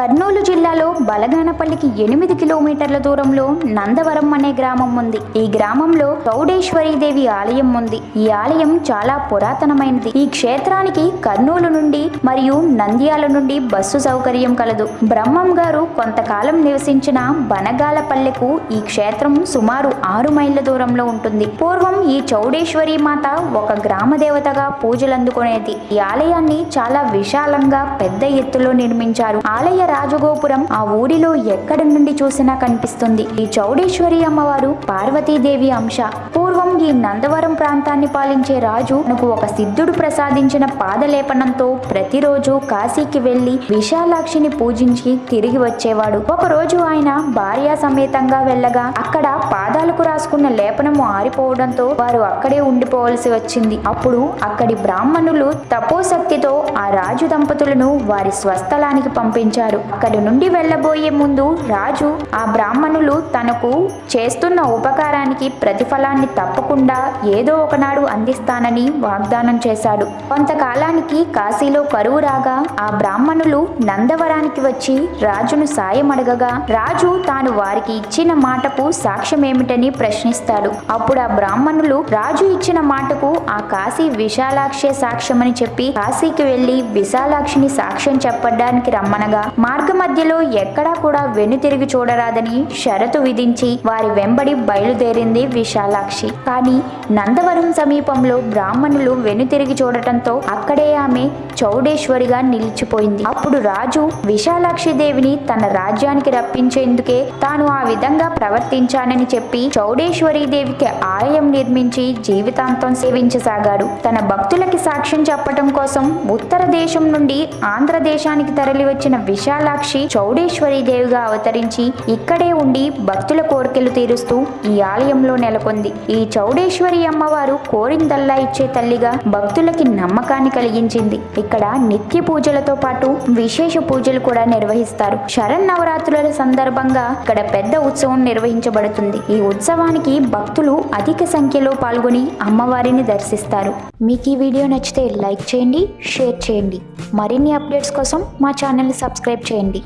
కర్నూలు జిల్లాలో బలగానపల్లికి ఎనిమిది కిలోమీటర్ల దూరంలో నందవరం అనే గ్రామం ఉంది. ఈ గ్రామంలో చౌడేశ్వరీదేవి ఆలయం ఉంది. ఈ ఆలయం చాలా పురాతనమైనది. ఈ క్షేత్రానికి కర్నూలు నుండి మరియు నంద్యాల నుండి బస్సు సౌకర్యం కలదు. బ్రహ్మం గారు కొంతకాలం నివసించిన బనగాలపల్లెకు ఈ క్షేత్రం సుమారు ఆరు మైళ్ళ దూరంలో ఉంటుంది. పూర్వం ఈ చౌడేశ్వరి మాత ఒక గ్రామ దేవతగా పూజలు అందుకునేది ఈ ఆలయాన్ని చాలా విశాలంగా పెద్ద ఎత్తులో నిర్మించారు. ఆలయ రాజగోపురం ఆ ఊరిలో ఎక్కడి నుండి చూసినా కనిపిస్తుంది. ఈ చౌడేశ్వరి అమ్మవారు పార్వతీదేవి అంశ. ఈ నందవరం ప్రాంతాన్ని పాలించే రాజు తనకు ఒక సిద్ధుడు ప్రసాదించిన పాదలేపనంతో ప్రతిరోజు కాశీకి వెళ్ళి విశాలాక్షిని పూజించి తిరిగి వచ్చేవాడు. ఒకరోజు ఆయన భార్యా సమేతంగా వెళ్ళగా అక్కడ పాదాలకు రాసుకున్న లేపనము ఆరిపోవడంతో వారు అక్కడే ఉండిపోవలసి వచ్చింది. అప్పుడు అక్కడి బ్రాహ్మణులు తపోశక్తితో ఆ రాజు దంపతులను వారి స్వస్థలానికి పంపించారు. అక్కడి నుండి వెళ్ళబోయే ముందు రాజు ఆ బ్రాహ్మణులు తనకు చేస్తున్న ఉపకారానికి ప్రతిఫలాన్ని తప్పకుండా ఏదో ఒకనాడు అందిస్తానని వాగ్దానం చేశాడు. కొంతకాలానికి కాశీలో కరువు రాగా ఆ బ్రాహ్మణులు నందవరానికి వచ్చి రాజును సాయం అడగగా రాజు తాను వారికి ఇచ్చిన మాటకు సాక్ష్యమేమిటని ప్రశ్నిస్తాడు. అప్పుడు ఆ బ్రాహ్మణులు రాజు ఇచ్చిన మాటకు ఆ కాశీ విశాలాక్షే సాక్ష్యమని చెప్పి కాశీకి వెళ్ళి విశాలాక్షిని సాక్ష్యం చెప్పడానికి రమ్మనగా మార్గ మధ్యలో ఎక్కడా కూడా వెనుతిరిగి చూడరాదని షరతు విధించి వారి వెంబడి బయలుదేరింది విశాలాక్షి. కానీ నందవరం సమీపంలో బ్రాహ్మణులు వెనుతిరిగి చూడటంతో అక్కడే ఆమె చౌడేశ్వరిగా నిలిచిపోయింది. అప్పుడు రాజు విశాలాక్షి దేవిని తన రాజ్యానికి రప్పించేందుకే తాను ఆ విధంగా ప్రవర్తించానని చెప్పి చౌడేశ్వరి దేవికి ఆలయం నిర్మించి జీవితాంతం సేవించసాగాడు. తన భక్తులకి సాక్ష్యం చెప్పటం కోసం ఉత్తర దేశం నుండి ఆంధ్ర దేశానికి తరలి వచ్చిన విశాలాక్షి చౌడేశ్వరి దేవిగా అవతరించి ఇక్కడే ఉండి భక్తుల కోరికలు తీరుస్తూ ఈ ఆలయంలో నెలకొంది. ఈ చౌడేశ్వరి అమ్మవారు కోరిందల్లా ఇచ్చే తల్లిగా భక్తులకి నమ్మకాన్ని కలిగించింది. ఇక్కడ నిత్య పూజలతో పాటు విశేష పూజలు కూడా నిర్వహిస్తారు. శరన్నవరాత్రుల సందర్భంగా ఇక్కడ పెద్ద ఉత్సవం నిర్వహించబడుతుంది. ఈ ఉత్సవానికి భక్తులు అధిక సంఖ్యలో పాల్గొని అమ్మవారిని దర్శిస్తారు. మీకు ఈ వీడియో నచ్చితే లైక్ చేయండి షేర్ చేయండి. మరిన్ని అప్డేట్స్ కోసం మా ఛానల్ని సబ్స్క్రైబ్ చేయండి.